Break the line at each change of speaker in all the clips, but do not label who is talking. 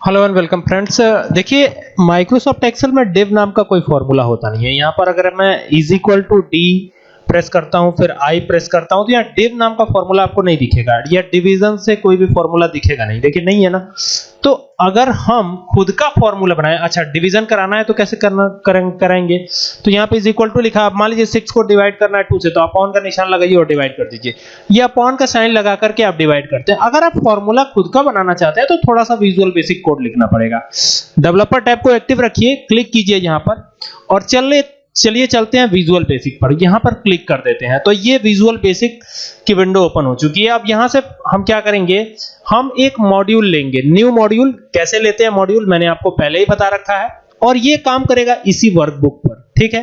Hello and welcome friends देखिए Microsoft Excel में div नाम का कोई फॉर्मूला होता नहीं है। यहाँ पर अगर मैं is equal to D press करता हूँ फिर आई प्रेस करता हूँ तो यहाँ div नाम का फॉर्मूला आपको नहीं दिखेगा। या डिवीज़न से कोई भी फॉर्मूला दिखेगा नहीं। देखिए नहीं है ना? तो अगर हम खुद का फॉर्मूला बनाएँ अच्छा डिवीज़न कराना है तो कैसे करना करें, करेंगे? तो यहाँ पे इज़ इक्वल टू लिखा आप मान लीजिए सिक्स को डिवाइड करना है टू से तो अपॉन का निशान लगाइए और डिवाइड कर दीजिए। ये अपॉन का साइन लगा करके आप डिवाइड करते हैं। अगर आप फॉर्मूला खुद का बनाना चाहते हैं तो थोड़ा सा विजुअल बेसिक कोड लिखना पड़ेगा। डेवलपर टैब को एक्टिव रखिए क्लिक कीजिए यहाँ पर। और चलिए चलिए चलते हैं विजुअल बेसिक पर। यहाँ पर क्लिक कर देते हैं। तो ये विजुअल बेसिक की विंडो ओपन हो चुकी है। अब यहाँ से हम क्या करेंगे? हम एक मॉड्यूल लेंगे। न्यू मॉड्यूल कैसे लेते हैं मॉड्यूल मैंने आपको पहले ही बता रखा है। और ये काम करेगा इसी वर्कबुक पर। ठीक है?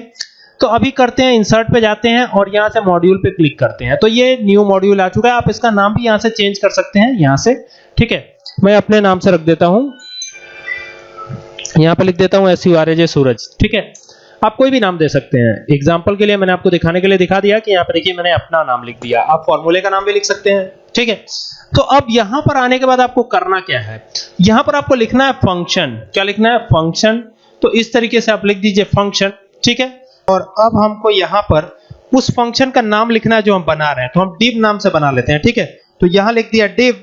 तो अभी करते हैं इंसर्ट पे जाते हैं और यहाँ से मॉड्यूल पे क्लिक करते हैं। तो ये न्यू मॉड्यूल आ चुका है। आप इसका नाम भी यहाँ से चेंज कर सकते हैं। यहाँ से। ठीक है? मैं अपने नाम से रख देता हूँ। यहाँ पे लिख देता हूँ S U R A J Suraj ठीक है? आप कोई भी नाम दे सकते हैं। एग्ज़ाम्पल के लिए मैंने आपको दिखाने के लिए दिखा दिया कि यहाँ पे देखिए मैंने अपना नाम लिख दिया। आप फॉर्मूले का नाम भी लिख सकते हैं। ठीक है? तो अब यहाँ पर आने के बाद आपको करना क्या है? यहाँ पर आपको लिखना है फ़ंक्शन क्या लिखना है? फ़ंक्शन तो इस तरीके से आप लिख दीजिए फ़ंक्शन ठीक है? और अब हमको यहाँ पर उस फ़ंक्शन का नाम लिखना है जो हम बना रहे हैं। तो हम div नाम से बना लेते हैं। ठीक है? तो यहाँ लिख दिया div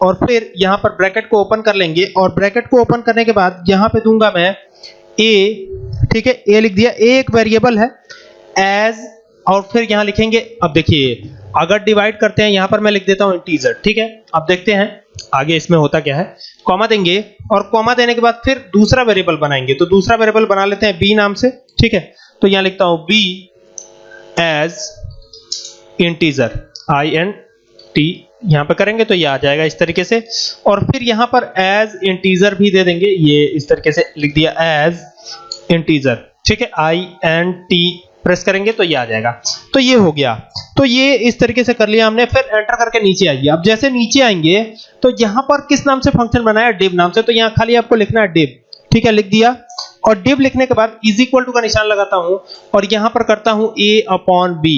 और फिर यहाँ पर ब्रैकेट को ओपन कर लेंगे। और ब्रैकेट को ओपन करने के बाद यहाँ पे दूँगा मैं a ठीक है ए लिख दिया, एक वेरिएबल है एज और फिर यहाँ लिखेंगे, अब देखिए, अगर डिवाइड करते हैं, यहाँ पर मैं लिख देता हूँ इंटीजर ठीक है? अब देखते हैं, आगे इसमें होता क्या है? कॉमा देंगे, और कॉमा देने के बाद फिर दूसरा वेरिएबल बनाएँगे तो दूसरा वेरिएबल बना लेते हैं बी नाम से, ठीक है? तो यहाँ लिखता हूँ B as integer I N T यहाँ पे करेंगे तो ये आ जाएगा इस तरीके से, और फिर यहाँ पर एज इंटीजर भी दे देंगे, ये इस तरीके से लिख दिया एज इंटीजर ठीक है? आई एन टी प्रेस करेंगे तो ये आ जाएगा। तो ये हो गया। तो ये इस तरीके से कर लिया हमने, फिर एंटर करके नीचे आइए। अब जैसे नीचे आएँगे तो यहाँ पर किस नाम से फ़ंक्शन बनाया? डिव नाम से। तो यहाँ खाली आपको लिखना है डिव ठीक है? लिख दिया। और डिव लिखने के बाद इज़ इक्वल टू का निशान लगाता हूँ और यहाँ पर करता हूँ a अपॉन बी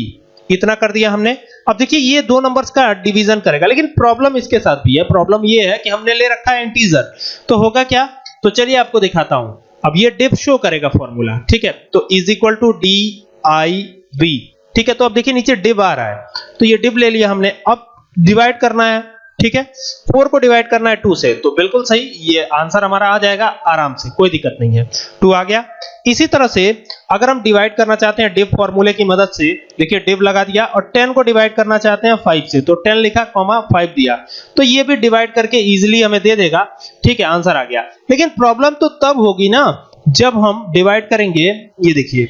इतना कर दिया हमने। अब देखिए, ये दो नंबर्स का डिवीज़न करेगा। लेकिन प्रॉब्लम इसके साथ भी है। प्रॉब्लम ये है कि हमने ले रखा है इंटीजर तो होगा क्या? तो चलिए आपको दिखाता हूँ। अब ये डिप शो करेगा फॉर्मूला, ठीक है? तो is equal to D I B ठीक है? तो अब देखिए नीचे डिब आ रहा है। तो ये डिब ले लिया हमने। अब डिवाइड करना है। ठीक है? फोर को डिवाइड करना है टू से तो बिल्कुल सही, ये आंसर हमारा आ जाएगा आराम से, कोई दिक्कत नहीं है। टू आ गया। इसी तरह से अगर हम डिवाइड करना चाहते हैं डिव फॉर्मूले की मदद से, देखिए डिव लगा दिया और 10 को डिवाइड करना चाहते हैं 5 से तो 10 लिखा कॉमा 5 दिया। तो ये भी डिवाइड करके इजीली हमें दे देगा। ठीक है आंसर आ गया। लेकिन प्रॉब्लम तो तब होगी ना, जब हम डिवाइड करेंगे, ये देखिए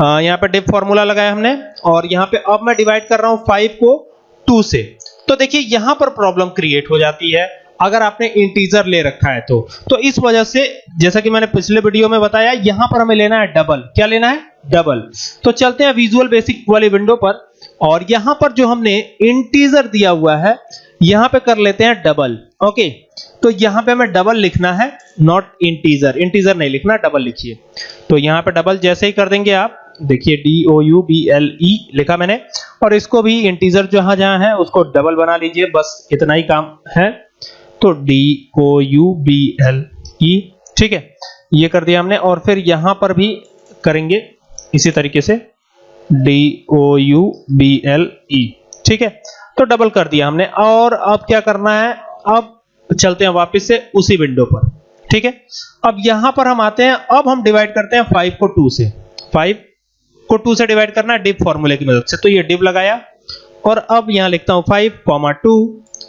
यहाँ पे डिव फॉर्मूला लगाया हमने, और यहाँ पे अब मैं डिवाइड कर रहा हूँ 5 को 2 से। तो देखिए, यहाँ पर प्रॉब्लम क्रिएट हो जाती है, अगर आपने इंटीजर ले रखा है तो। तो इस वजह से, जैसा कि मैंने पिछले वीडियो में बताया, यहाँ पर हमें लेना है डबल क्या लेना है? डबल तो चलते हैं विजुअल बेसिक वाली विंडो पर, और यहाँ पर जो हमने इंटीजर दिया हुआ है, यहाँ पे कर लेते हैं डबल ओके तो यहाँ पे हमें डबल लिखना है नॉट इंटीजर इंटीजर नहीं लिखना डबल लिखिए। तो यहाँ पे डबल जैसे ही कर देंगे आप देखिए D O U B L E लिखा मैंने, और इसको भी इंटीजर जहाँ जहाँ है, उसको डबल बना लीजिए, बस इतना ही काम है। तो D O U B L E ठीक है, ये कर दिया हमने, और फिर यहाँ पर भी करेंगे, इसी तरीके से D O U B L E ठीक है तो डबल कर दिया हमने, और अब क्या करना है, अब चलते हैं वापस से उसी विंडो पर, ठीक है। अब यहाँ पर हम आते हैं, अब हम डिवाइड करते हैं फाइव को टू से फाइव को टू से डिवाइड करना डिव फॉर्मूले की मदद से। तो ये डिव लगाया और अब यहाँ लिखता हूँ फाइव कॉमा टू।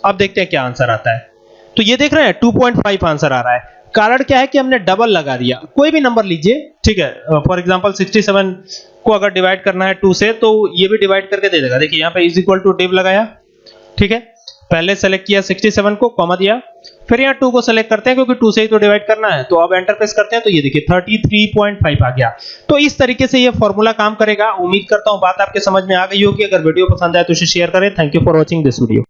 अब देखते हैं क्या आंसर आता है। तो ये देख रहे हैं 2.5 आंसर आ रहा है। कारण क्या है कि हमने डबल लगा दिया। कोई भी नंबर लीजिए, ठीक है फॉर एग्जांपल 67 को अगर डिवाइड करना है 2 से तो ये भी डिवाइड करके दे देगा। देखिए, यहाँ पे इज़ इक्वल टू डिव लगाया, ठीक है। पहले सेलेक्ट किया 67 को कॉमा दिया। फिर यहाँ 2 को सेलेक्ट करते हैं, क्योंकि 2 से ही तो डिवाइड करना है। तो अब एंटर प्रेस करते हैं तो ये देखिए 33.5 आ गया। तो इस तरीके से ये फॉर्मूला काम करेगा। उम्मीद करता हूँ बात आपके समझ में आ गई होगी। अगर वीडियो पसंद आए तो इसे शेयर करें। Thank you for watching this video